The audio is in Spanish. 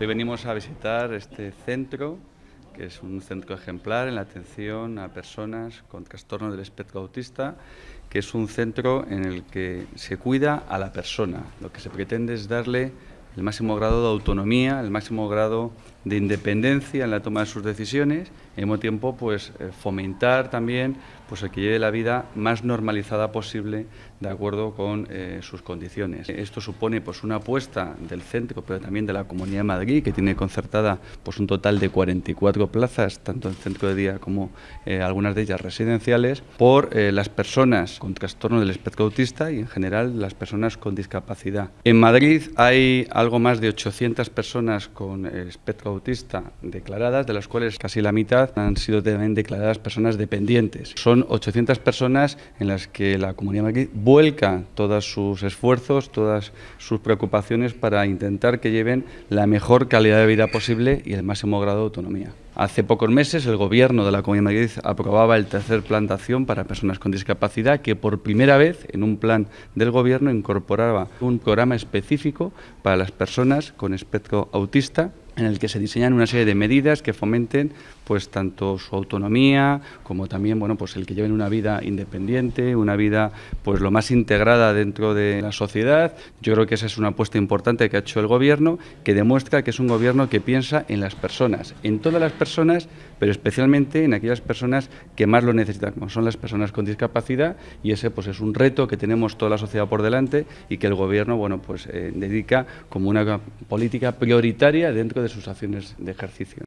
Hoy venimos a visitar este centro, que es un centro ejemplar en la atención a personas con trastorno del espectro autista, que es un centro en el que se cuida a la persona. Lo que se pretende es darle el máximo grado de autonomía, el máximo grado de independencia en la toma de sus decisiones y al mismo tiempo pues, eh, fomentar también pues, el que lleve la vida más normalizada posible de acuerdo con eh, sus condiciones. Esto supone pues, una apuesta del centro, pero también de la Comunidad de Madrid, que tiene concertada pues, un total de 44 plazas, tanto en centro de día como eh, algunas de ellas residenciales, por las personas con trastorno del espectro autista y en general las personas con discapacidad. En Madrid hay algo más de 800 personas con espectro autista declaradas, de las cuales casi la mitad han sido también declaradas personas dependientes. Son 800 personas en las que la Comunidad de Madrid vuelca todos sus esfuerzos, todas sus preocupaciones para intentar que lleven la mejor calidad de vida posible y el máximo grado de autonomía. Hace pocos meses el Gobierno de la Comunidad de Madrid aprobaba el tercer plan de acción para personas con discapacidad que por primera vez en un plan del Gobierno incorporaba un programa específico para las personas con espectro autista en el que se diseñan una serie de medidas que fomenten pues tanto su autonomía como también bueno pues el que lleven una vida independiente, una vida pues lo más integrada dentro de la sociedad. Yo creo que esa es una apuesta importante que ha hecho el gobierno que demuestra que es un gobierno que piensa en las personas, en todas las personas, pero especialmente en aquellas personas que más lo necesitan, como son las personas con discapacidad y ese pues es un reto que tenemos toda la sociedad por delante y que el gobierno bueno pues eh, dedica como una política prioritaria dentro de sus acciones de ejercicio.